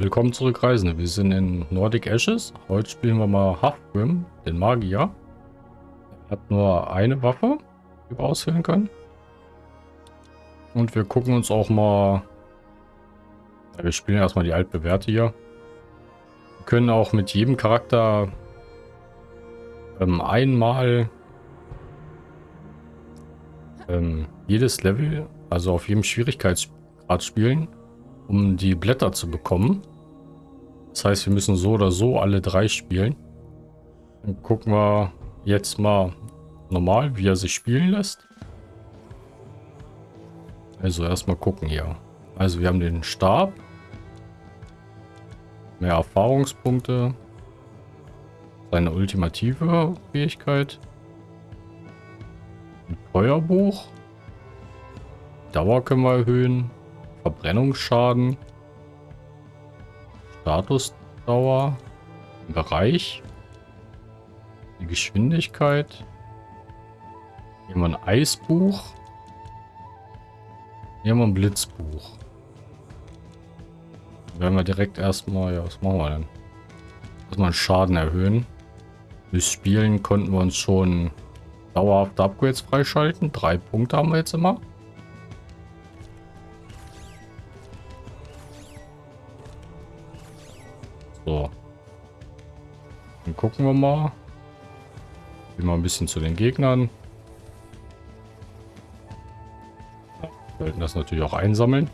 Willkommen zurück, Reisende. Wir sind in Nordic Ashes. Heute spielen wir mal Halfgrim, den Magier. Er hat nur eine Waffe, die wir auswählen können. Und wir gucken uns auch mal... Ja, wir spielen erstmal die altbewährte hier. Wir können auch mit jedem Charakter ähm, einmal ähm, jedes Level, also auf jedem Schwierigkeitsgrad spielen, um die Blätter zu bekommen. Das heißt, wir müssen so oder so alle drei spielen. Dann gucken wir jetzt mal normal, wie er sich spielen lässt. Also erstmal gucken hier. Also wir haben den Stab. Mehr Erfahrungspunkte. Seine ultimative Fähigkeit. Ein Feuerbuch. Dauer können wir erhöhen. Verbrennungsschaden. Statusdauer, Bereich, die Geschwindigkeit. Haben wir ein Eisbuch. Haben wir ein Blitzbuch. Dann werden wir direkt erstmal, ja, was machen wir denn? Erstmal Schaden erhöhen. Durch Spielen konnten wir uns schon dauerhafte Upgrades freischalten. Drei Punkte haben wir jetzt immer. Gucken wir mal. Gehen wir ein bisschen zu den Gegnern. Wir sollten das natürlich auch einsammeln.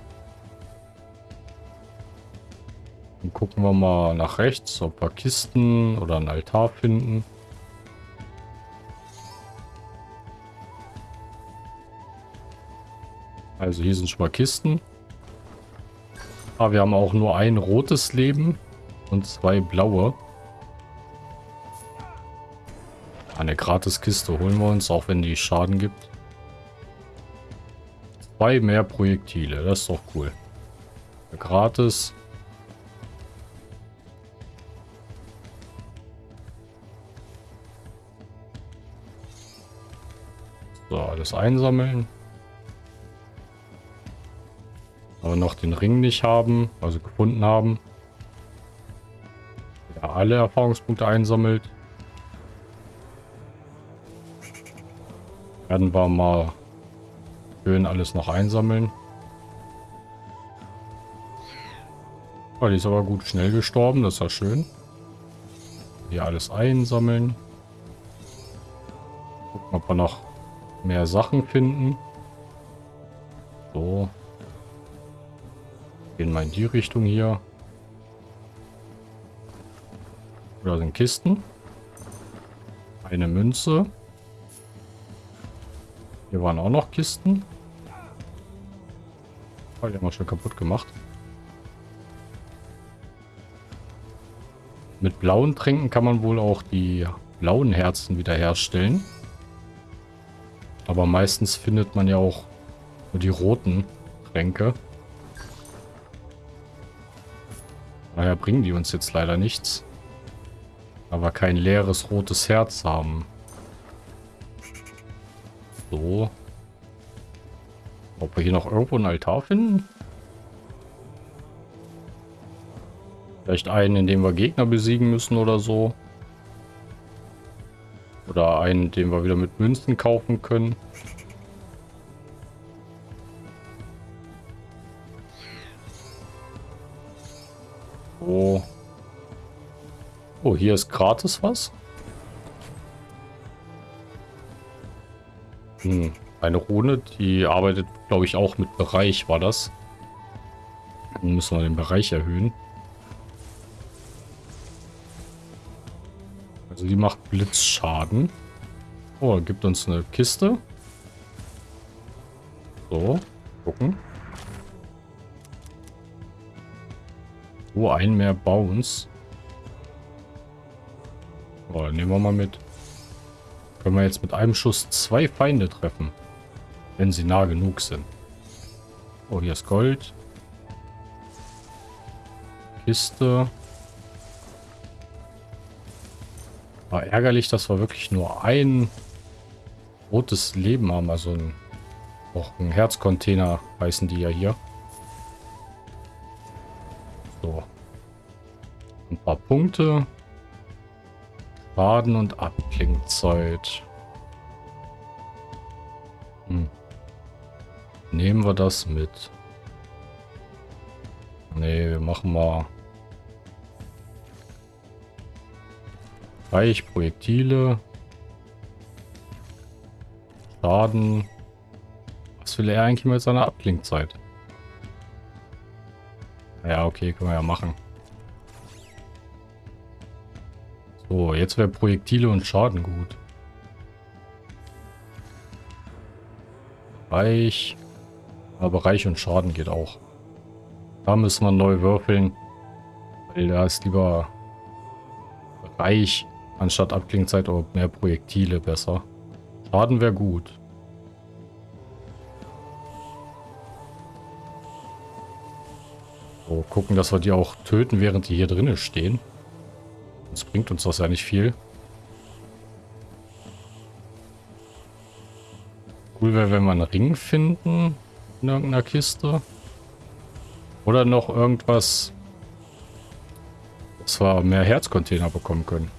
Dann gucken wir mal nach rechts, ob wir Kisten oder einen Altar finden. Also hier sind schon mal Kisten. Aber wir haben auch nur ein rotes Leben. Und zwei blaue. Eine Gratiskiste holen wir uns, auch wenn die Schaden gibt. Zwei mehr Projektile, das ist doch cool. Gratis. So, alles einsammeln. Aber noch den Ring nicht haben, also gefunden haben alle Erfahrungspunkte einsammelt. Werden wir mal schön alles noch einsammeln. Oh, die ist aber gut schnell gestorben, das ist ja schön. Hier alles einsammeln. Gucken, ob wir noch mehr Sachen finden. So. Gehen wir in die Richtung hier. Da sind Kisten. Eine Münze. Hier waren auch noch Kisten. Oh, die haben wir schon kaputt gemacht. Mit blauen Tränken kann man wohl auch die blauen Herzen wiederherstellen. Aber meistens findet man ja auch nur die roten Tränke. Daher bringen die uns jetzt leider nichts. Aber kein leeres rotes Herz haben. So. Ob wir hier noch irgendwo einen Altar finden? Vielleicht einen, in dem wir Gegner besiegen müssen oder so. Oder einen, den wir wieder mit Münzen kaufen können. Oh. Oh, hier ist gratis was. Hm, eine Rune, die arbeitet, glaube ich, auch mit Bereich, war das. Dann müssen wir den Bereich erhöhen. Also die macht Blitzschaden. Oh, gibt uns eine Kiste. So, gucken. Oh, ein mehr Bounce. Oh, nehmen wir mal mit. Können wir jetzt mit einem Schuss zwei Feinde treffen. Wenn sie nah genug sind. Oh, hier ist Gold. Kiste. War ärgerlich, dass wir wirklich nur ein rotes Leben haben. Also ein, auch ein Herzcontainer heißen die ja hier. So. Ein paar Punkte. Schaden und Abklingzeit. Hm. Nehmen wir das mit. Nee, wir machen mal Reich, Projektile. Schaden. Was will er eigentlich mit seiner Abklingzeit? Ja, okay, können wir ja machen. So, jetzt wäre Projektile und Schaden gut. Reich. Aber Reich und Schaden geht auch. Da müssen wir neu würfeln. Weil da ist lieber Reich anstatt Abklingzeit oder mehr Projektile besser. Schaden wäre gut. So, gucken, dass wir die auch töten, während die hier drinnen stehen. Das bringt uns das ja nicht viel. Cool wäre, wenn wir einen Ring finden in irgendeiner Kiste. Oder noch irgendwas, dass wir mehr Herzcontainer bekommen können.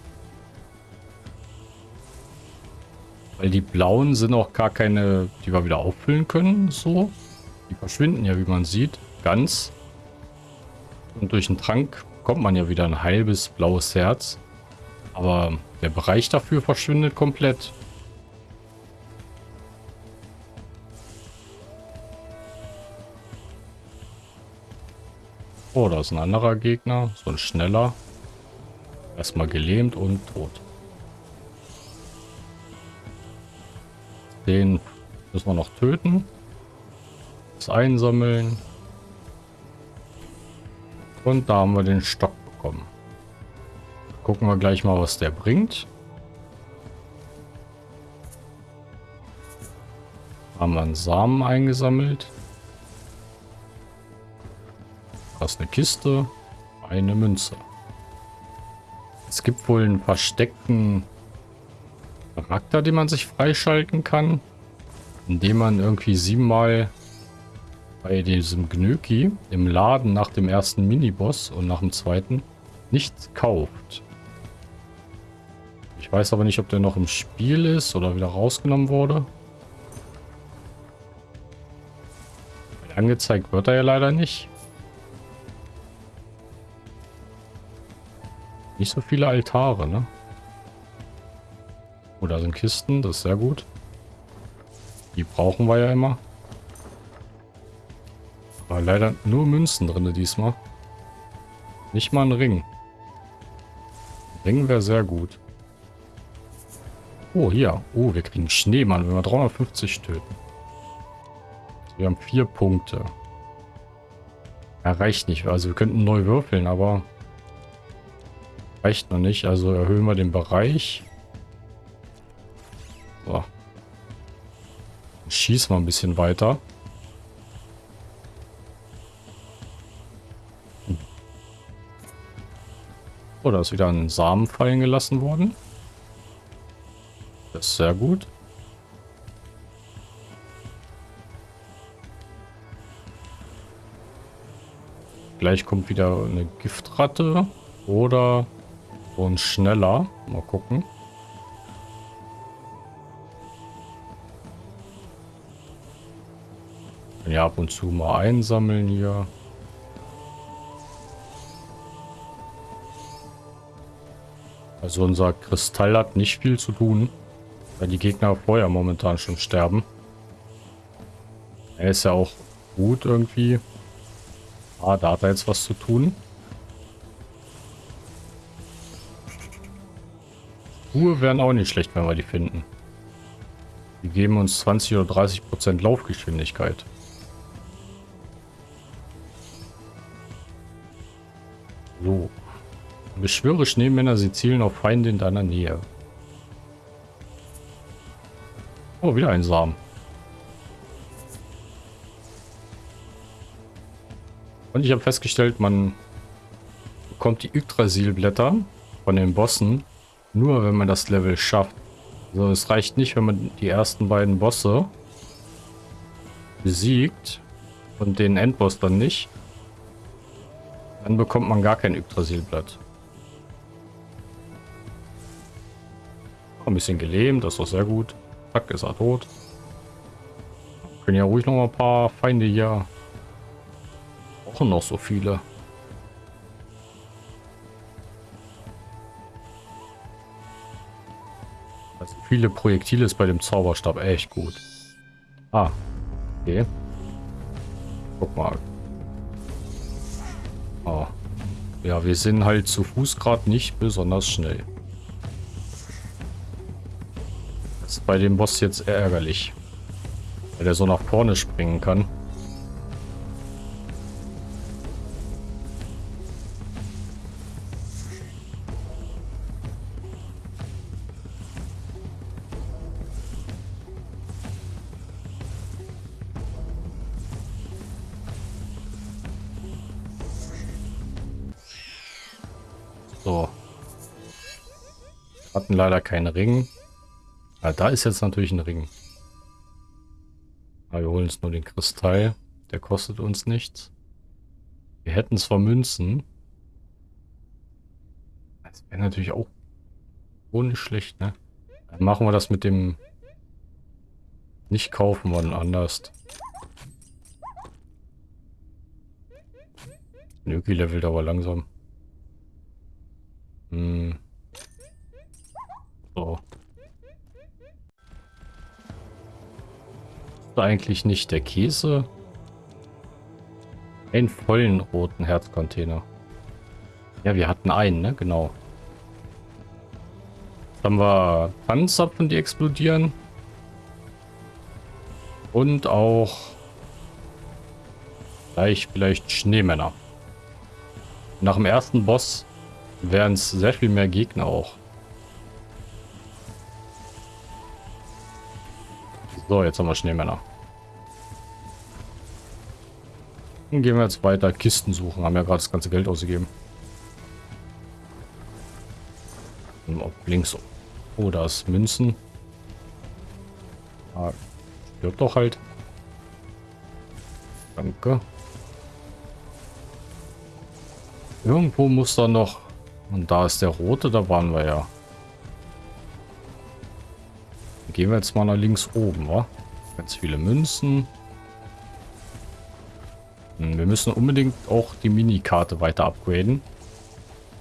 Weil die blauen sind auch gar keine, die wir wieder auffüllen können, so. Die verschwinden ja, wie man sieht, ganz. Und durch den Trank bekommt man ja wieder ein halbes blaues Herz. Aber der Bereich dafür verschwindet komplett. Oh, da ist ein anderer Gegner. So ein schneller. Erstmal gelähmt und tot. Den müssen wir noch töten. Das einsammeln. Und da haben wir den Stock bekommen. Gucken wir gleich mal, was der bringt. Haben wir einen Samen eingesammelt. Das ist eine Kiste. Eine Münze. Es gibt wohl einen versteckten Charakter, den man sich freischalten kann. Indem man irgendwie siebenmal bei diesem Gnöki im Laden nach dem ersten Miniboss und nach dem zweiten nichts kauft. Ich weiß aber nicht, ob der noch im Spiel ist oder wieder rausgenommen wurde. Angezeigt wird er ja leider nicht. Nicht so viele Altare, ne? Oh, da sind Kisten, das ist sehr gut. Die brauchen wir ja immer. Aber leider nur Münzen drin diesmal. Nicht mal ein Ring. Ring wäre sehr gut. Oh, hier. Oh, wir kriegen Schneemann, wenn wir 350 töten. Wir haben vier Punkte. Ja, nicht. Also wir könnten neu würfeln, aber Reicht noch nicht, also erhöhen wir den Bereich. So. Schießen wir ein bisschen weiter. Da ist wieder ein Samen fallen gelassen worden. Das ist sehr gut. Gleich kommt wieder eine Giftratte oder und schneller. Mal gucken. Ja, ab und zu mal einsammeln hier. Also unser Kristall hat nicht viel zu tun, weil die Gegner vorher momentan schon sterben. Er ist ja auch gut irgendwie. Ah, da hat er jetzt was zu tun. Schuhe wären auch nicht schlecht, wenn wir die finden. Die geben uns 20 oder 30 Prozent Laufgeschwindigkeit. Beschwöre Schneemänner, sie zielen auf Feinde in deiner Nähe. Oh, wieder ein Samen. Und ich habe festgestellt, man bekommt die Yggdrasil-Blätter von den Bossen nur wenn man das Level schafft. Also es reicht nicht, wenn man die ersten beiden Bosse besiegt und den Endboss dann nicht. Dann bekommt man gar kein Yggdrasilblatt. Ein bisschen gelähmt, das doch sehr gut. Zack, ist er tot. Können ja ruhig noch mal ein paar Feinde hier. Auch noch so viele. Also viele Projektile ist bei dem Zauberstab echt gut. Ah, okay. Guck mal. Oh. Ja, wir sind halt zu Fuß gerade nicht besonders schnell. Das ist bei dem Boss jetzt ärgerlich. Weil der so nach vorne springen kann. So. Hatten leider keinen Ring. Ja, da ist jetzt natürlich ein Ring. Aber wir holen uns nur den Kristall. Der kostet uns nichts. Wir hätten zwar Münzen. Das wäre natürlich auch ohne schlecht, ne? Dann machen wir das mit dem nicht kaufen wann anders. Nöki levelt aber langsam. Hm. So. Eigentlich nicht der Käse? Einen vollen roten Herzcontainer. Ja, wir hatten einen, ne? Genau. Jetzt haben wir Tannenzapfen, die explodieren. Und auch gleich vielleicht Schneemänner. Nach dem ersten Boss wären es sehr viel mehr Gegner auch. So, jetzt haben wir Schneemänner. Dann gehen wir jetzt weiter Kisten suchen. Haben ja gerade das ganze Geld ausgegeben. Ob links. Oh, da ist Münzen. Ah, stirbt doch halt. Danke. Irgendwo muss da noch... Und da ist der rote, da waren wir ja. Gehen wir jetzt mal nach links oben, wa? Ganz viele Münzen. Hm, wir müssen unbedingt auch die Minikarte weiter upgraden.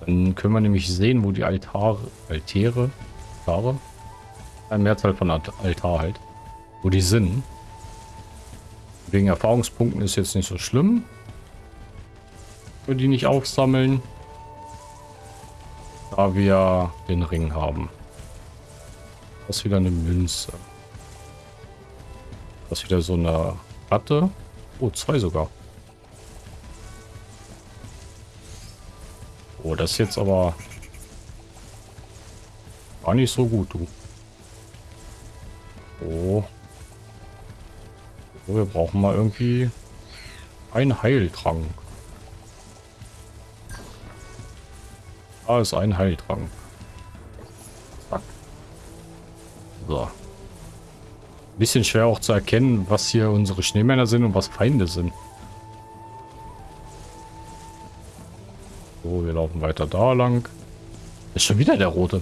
Dann können wir nämlich sehen, wo die Altare, Altäre, Altare, eine Mehrzahl von Altar halt, wo die sind. Wegen Erfahrungspunkten ist jetzt nicht so schlimm. Wir die nicht aufsammeln, da wir den Ring haben. Das ist wieder eine Münze. Das ist wieder so eine Ratte. Oh, zwei sogar. Oh, das ist jetzt aber gar nicht so gut, du. Oh. oh wir brauchen mal irgendwie einen Heiltrank. Da ist ein Heiltrank. So. Bisschen schwer auch zu erkennen, was hier unsere Schneemänner sind und was Feinde sind. So, wir laufen weiter da lang. Ist schon wieder der rote.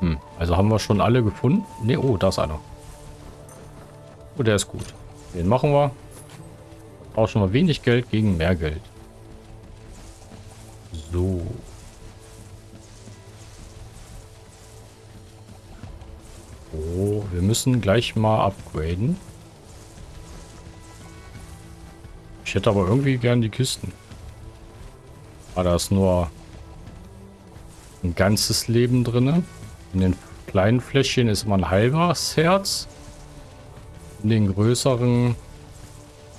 Hm, also haben wir schon alle gefunden? Ne, oh, da ist einer. Oh, der ist gut. Den machen wir. Tauschen wir wenig Geld gegen mehr Geld. Müssen gleich mal upgraden. Ich hätte aber irgendwie gern die Kisten. Ah, da ist nur ein ganzes Leben drin. In den kleinen Fläschchen ist immer ein halbes Herz. In den größeren,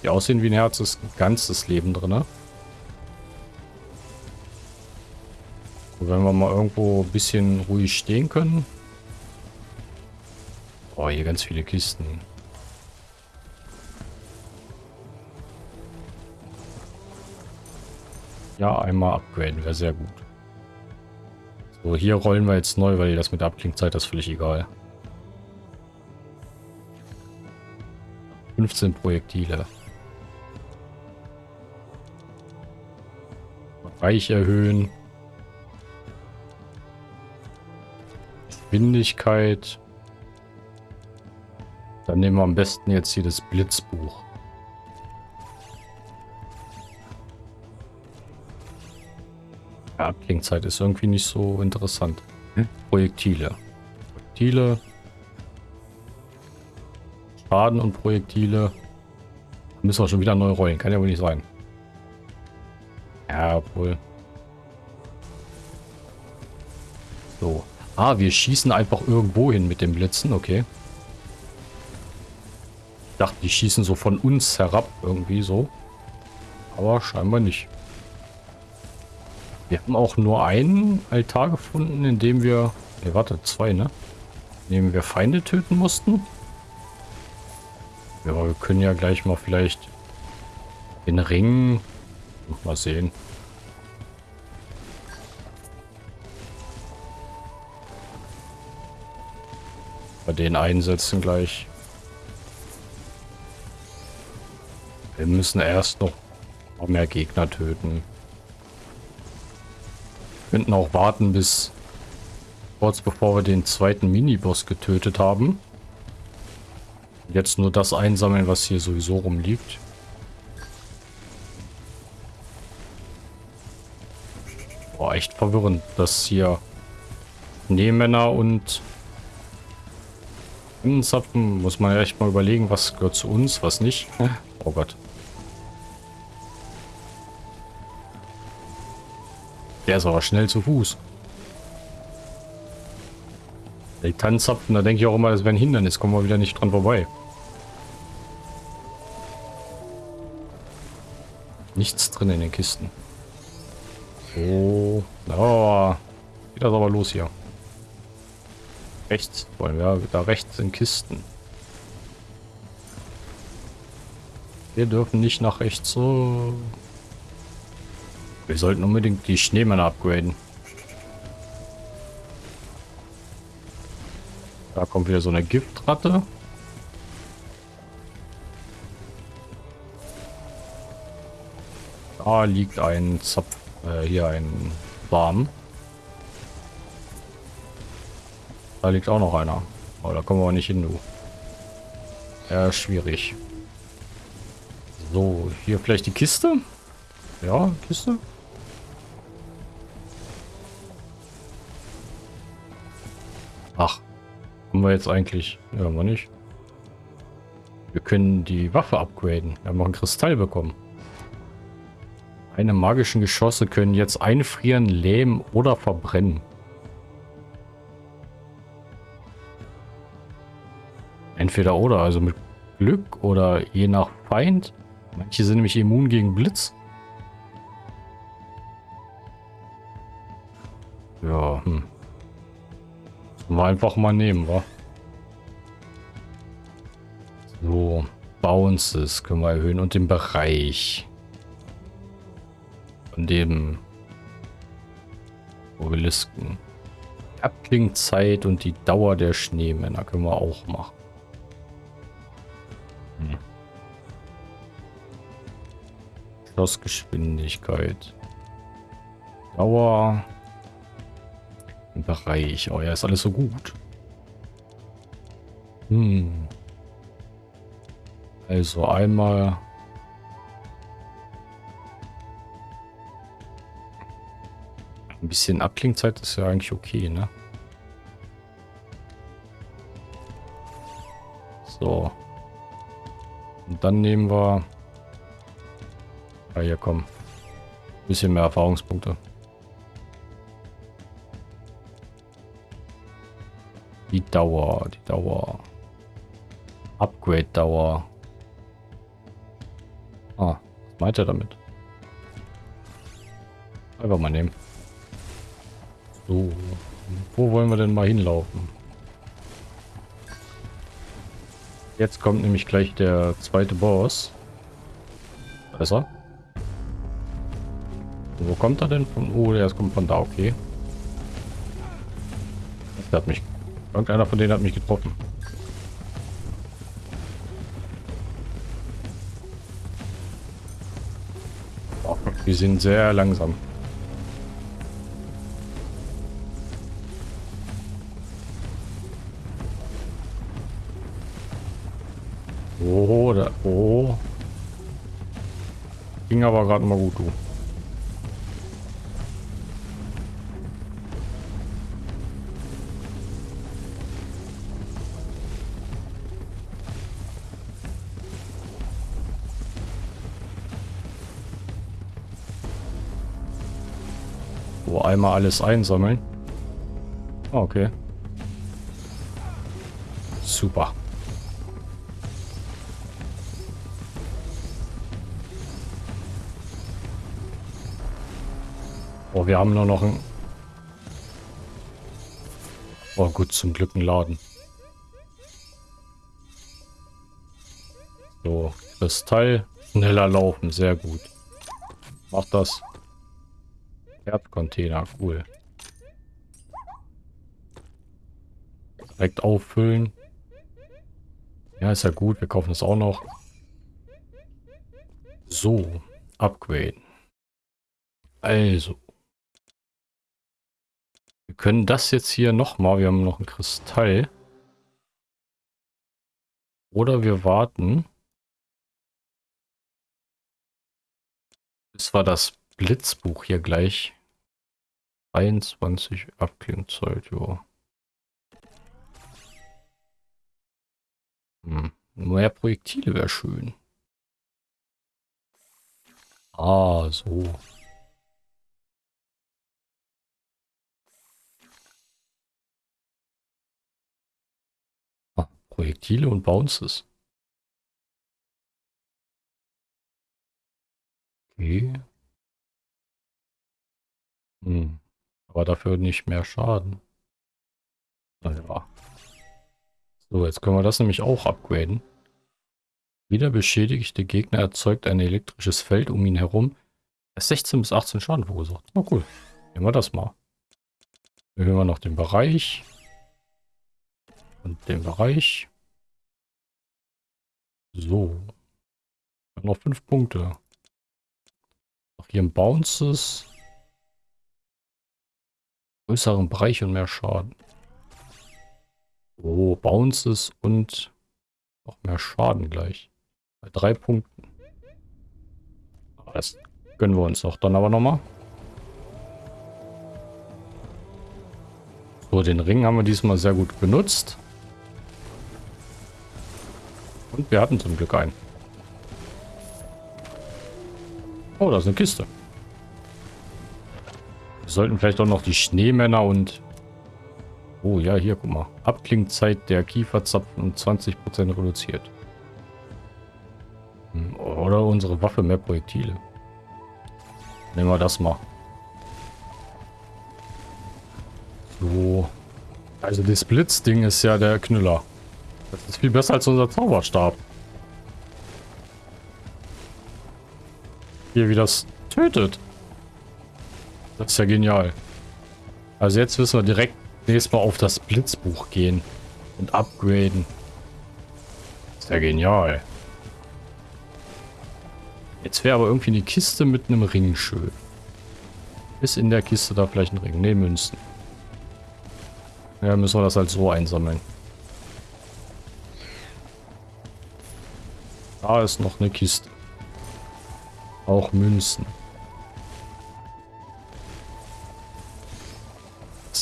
die aussehen wie ein Herz, ist ein ganzes Leben drin. Wenn wir mal irgendwo ein bisschen ruhig stehen können. Oh, hier ganz viele Kisten. Ja, einmal upgraden wäre sehr gut. So, hier rollen wir jetzt neu, weil das mit der Abklingzeit ist völlig egal. 15 Projektile. Reich erhöhen. Geschwindigkeit. Dann nehmen wir am besten jetzt hier das Blitzbuch. Ja, Klingzeit ist irgendwie nicht so interessant. Hm? Projektile. Projektile. Schaden und Projektile. Müssen wir schon wieder neu rollen. Kann ja wohl nicht sein. Ja, wohl. So. Ah, wir schießen einfach irgendwo hin mit den Blitzen. Okay. Dachte, die schießen so von uns herab irgendwie so. Aber scheinbar nicht. Wir haben auch nur einen Altar gefunden, in dem wir... Ne, warte, zwei, ne? In dem wir Feinde töten mussten. Ja, wir können ja gleich mal vielleicht den Ring... Mal sehen. Bei den einsetzen gleich. Wir müssen erst noch mehr Gegner töten. Wir könnten auch warten bis kurz bevor wir den zweiten Miniboss getötet haben. Jetzt nur das einsammeln, was hier sowieso rumliegt. Boah, echt verwirrend, dass hier Nähmänner und Zapfen muss man echt mal überlegen, was gehört zu uns, was nicht. Oh Gott. Der ist aber schnell zu Fuß. Die Tannenzapfen, da denke ich auch immer, das wäre ein Hindernis. Kommen wir wieder nicht dran vorbei. Nichts drin in den Kisten. So. Oh. Geht das aber los hier. Rechts wollen wir. Da rechts sind Kisten. Wir dürfen nicht nach rechts so. Wir sollten unbedingt die Schneemänner upgraden. Da kommt wieder so eine Giftratte. Da liegt ein Zapf, äh, hier ein Warm. Da liegt auch noch einer. Oh, da kommen wir nicht hin, du. Ja, schwierig. So, hier vielleicht die Kiste? Ja, Kiste. Ach, haben wir jetzt eigentlich? Ja, haben wir nicht. Wir können die Waffe upgraden. Wir haben noch einen Kristall bekommen. Eine magischen Geschosse können jetzt einfrieren, lähmen oder verbrennen. Entweder oder, also mit Glück oder je nach Feind. Manche sind nämlich immun gegen Blitz. Ja, hm. Wir einfach mal nehmen, wa? So, Bounces können wir erhöhen und den Bereich von dem Obelisken. Abklingzeit und die Dauer der Schneemänner können wir auch machen. Schlossgeschwindigkeit. Dauer. Bereich. Oh ja, ist alles so gut. Hm. Also einmal... Ein bisschen Abklingzeit ist ja eigentlich okay, ne? So. Und dann nehmen wir... Ah, hier, komm. Ein bisschen mehr Erfahrungspunkte. Die Dauer, die Dauer. Upgrade-Dauer. Ah, was meint er damit? Einfach mal nehmen. So, wo wollen wir denn mal hinlaufen? Jetzt kommt nämlich gleich der zweite Boss. Besser. Wo kommt er denn von? Oh, der kommt von da, okay. Das hat mich. Irgendeiner von denen hat mich getroffen. Oh, die sind sehr langsam. Oh, da, oh. Ging aber gerade mal gut, du. Einmal alles einsammeln. Ah, okay. Super. Oh, wir haben nur noch ein... Oh gut, zum Glück ein Laden. So, Kristall, schneller laufen, sehr gut. Mach das. Erdcontainer, cool. Direkt auffüllen. Ja, ist ja gut. Wir kaufen das auch noch. So, upgraden. Also. Wir können das jetzt hier nochmal. Wir haben noch ein Kristall. Oder wir warten. Bis wir das Blitzbuch hier gleich 23 Abklingzeit, ja. Hm. Mehr Projektile wäre schön. Ah, so. Ah, Projektile und Bounces. Okay. Hm. Aber dafür nicht mehr Schaden. Naja. So, jetzt können wir das nämlich auch upgraden. Wieder beschädigte Gegner erzeugt ein elektrisches Feld um ihn herum. 16 bis 18 Schaden verursacht. Na cool. Nehmen wir das mal. Erhöhen wir noch den Bereich. Und den Bereich. So. Noch 5 Punkte. Noch hier ein Bounces. Größeren Bereich und mehr Schaden. Oh, Bounces und noch mehr Schaden gleich. Bei drei Punkten. Das gönnen wir uns auch dann aber nochmal. So, den Ring haben wir diesmal sehr gut benutzt. Und wir hatten zum Glück einen. Oh, da ist eine Kiste. Wir sollten vielleicht auch noch die Schneemänner und Oh ja, hier, guck mal. Abklingzeit der Kieferzapfen um 20% reduziert. Hm, oder unsere Waffe mehr Projektile. Nehmen wir das mal. So. Also das Blitzding ist ja der Knüller. Das ist viel besser als unser Zauberstab. Hier, wie das tötet. Das ist ja genial. Also jetzt wissen wir direkt, nächstes Mal auf das Blitzbuch gehen und upgraden. Ist ja genial. Jetzt wäre aber irgendwie eine Kiste mit einem Ring schön. Ist in der Kiste da vielleicht ein Ring? Ne, Münzen. Ja, müssen wir das halt so einsammeln. Da ist noch eine Kiste. Auch Münzen.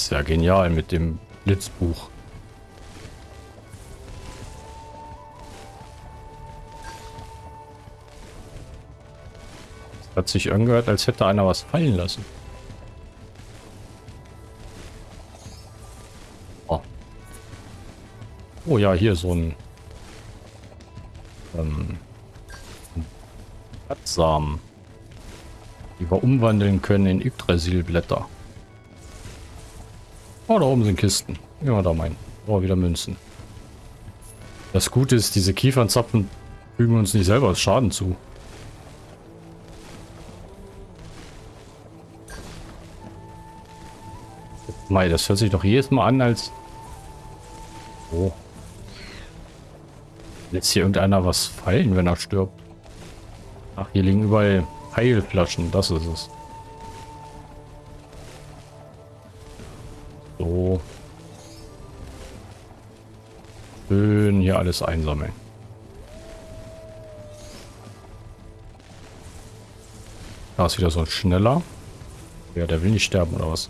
Ist ja genial mit dem Blitzbuch. Hat sich angehört, als hätte einer was fallen lassen. Oh, oh ja, hier so ein ähm, Samen, die wir umwandeln können in Yggdrasil-Blätter. Oh, da oben sind Kisten. Ja, da mein. Oh, wieder Münzen. Das Gute ist, diese Kiefernzapfen fügen uns nicht selber Schaden zu. Mei, das hört sich doch jedes Mal an, als... Oh. Lässt hier irgendeiner was fallen, wenn er stirbt? Ach, hier liegen überall Heilflaschen. Das ist es. So. Schön hier alles einsammeln. Da ist wieder so ein schneller. Ja, der will nicht sterben, oder was?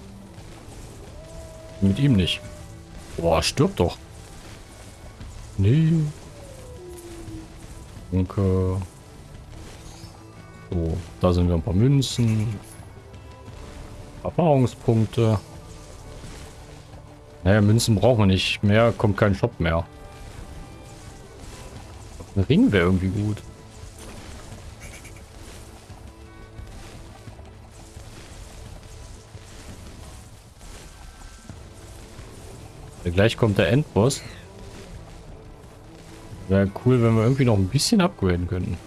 Mit ihm nicht. Boah, stirbt doch. Nee. Danke. So, da sind wir ein paar Münzen. Erfahrungspunkte. Naja, Münzen brauchen wir nicht. Mehr kommt kein Shop mehr. Ein Ring wäre irgendwie gut. Gleich kommt der Endboss. Wäre cool, wenn wir irgendwie noch ein bisschen upgraden könnten.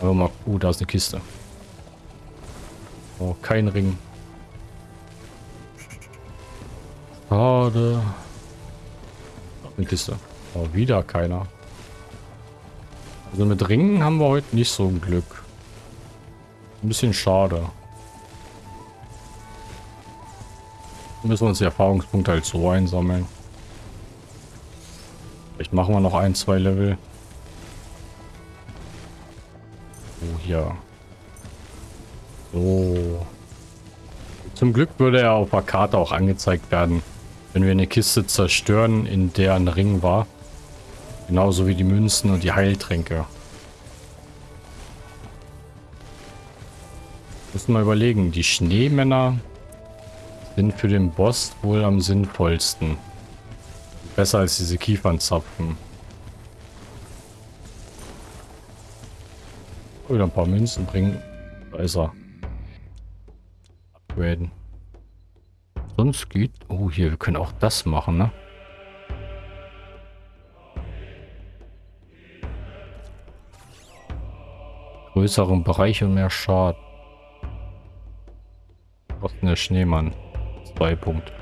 Aber mal... Oh, da ist eine Kiste. Oh, kein Ring. Schade. Eine Kiste. Oh, wieder keiner. Also mit Ringen haben wir heute nicht so ein Glück. Ein bisschen schade. Müssen wir uns die Erfahrungspunkte halt so einsammeln. Vielleicht machen wir noch ein, zwei Level. Oh, hier. So. Zum Glück würde er auf der Karte auch angezeigt werden, wenn wir eine Kiste zerstören, in der ein Ring war. Genauso wie die Münzen und die Heiltränke. Müssen wir überlegen, die Schneemänner sind für den Boss wohl am sinnvollsten. Besser als diese Kiefernzapfen. Wieder ein paar Münzen bringen. Da ist er. Upgraden. Sonst geht... Oh, hier, wir können auch das machen, ne? Größeren Bereich und mehr Schaden. Was ist der Schneemann? Zwei Punkte.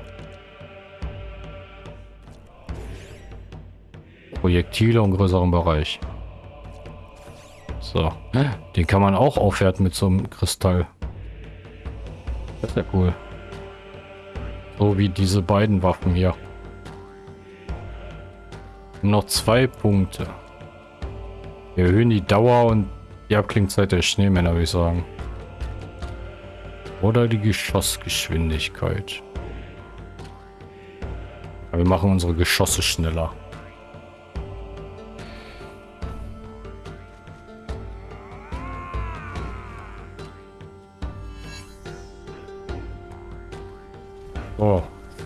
Projektile und größeren Bereich. So. Den kann man auch aufwerten mit so einem Kristall. Das ist ja cool. So wie diese beiden Waffen hier. Noch zwei Punkte. Wir erhöhen die Dauer und die Abklingzeit der Schneemänner, würde ich sagen. Oder die Geschossgeschwindigkeit. Aber wir machen unsere Geschosse schneller.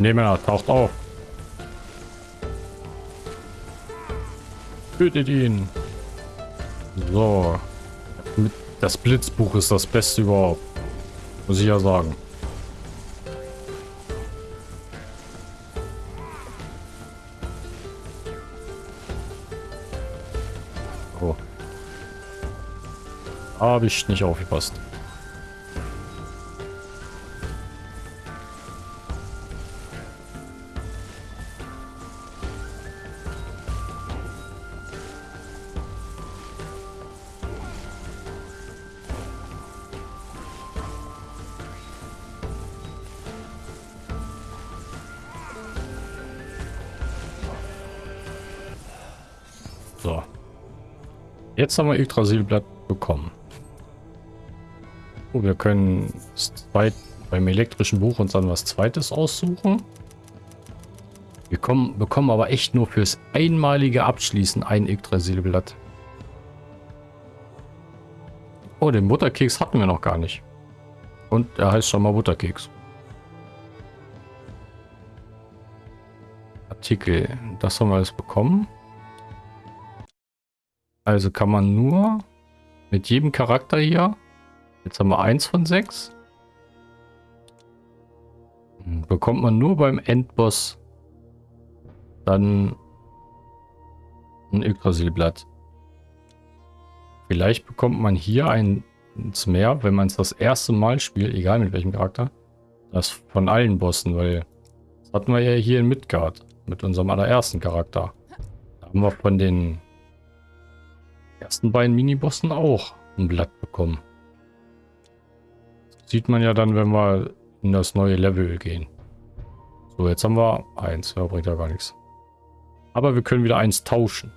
Schneemänner taucht auf. Tötet ihn. So. Das Blitzbuch ist das Beste überhaupt. Muss ich ja sagen. Oh. Habe ich nicht aufgepasst. Jetzt haben wir Yggdrasilblatt bekommen. Oh, wir können zweit, beim elektrischen Buch uns dann was zweites aussuchen. Wir kommen, bekommen aber echt nur fürs einmalige Abschließen ein Yggdrasilblatt. Oh, den Butterkeks hatten wir noch gar nicht. Und er heißt schon mal Butterkeks. Artikel. Das haben wir alles bekommen. Also kann man nur mit jedem Charakter hier, jetzt haben wir eins von sechs, bekommt man nur beim Endboss dann ein Yggdrasilblatt. Vielleicht bekommt man hier eins mehr, wenn man es das erste Mal spielt, egal mit welchem Charakter. Das von allen Bossen, weil das hatten wir ja hier in Midgard mit unserem allerersten Charakter. Da haben wir von den ersten beiden Minibossen auch ein Blatt bekommen. Das sieht man ja dann, wenn wir in das neue Level gehen. So, jetzt haben wir eins. Ja, bringt ja gar nichts. Aber wir können wieder eins tauschen.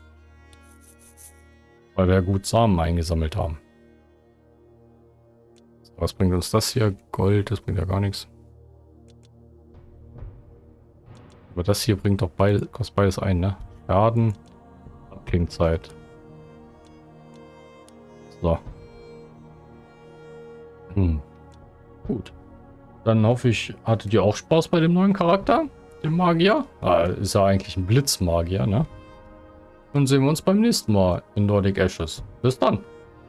Weil wir gut Samen eingesammelt haben. Was bringt uns das hier? Gold, das bringt ja gar nichts. Aber das hier bringt doch beides, kostet beides ein, ne? Schaden, Klingzeit. So. Hm. Gut. Dann hoffe ich, hattet ihr auch Spaß bei dem neuen Charakter, dem Magier? Ah, ist ja eigentlich ein Blitzmagier, ne? Dann sehen wir uns beim nächsten Mal in Nordic Ashes. Bis dann.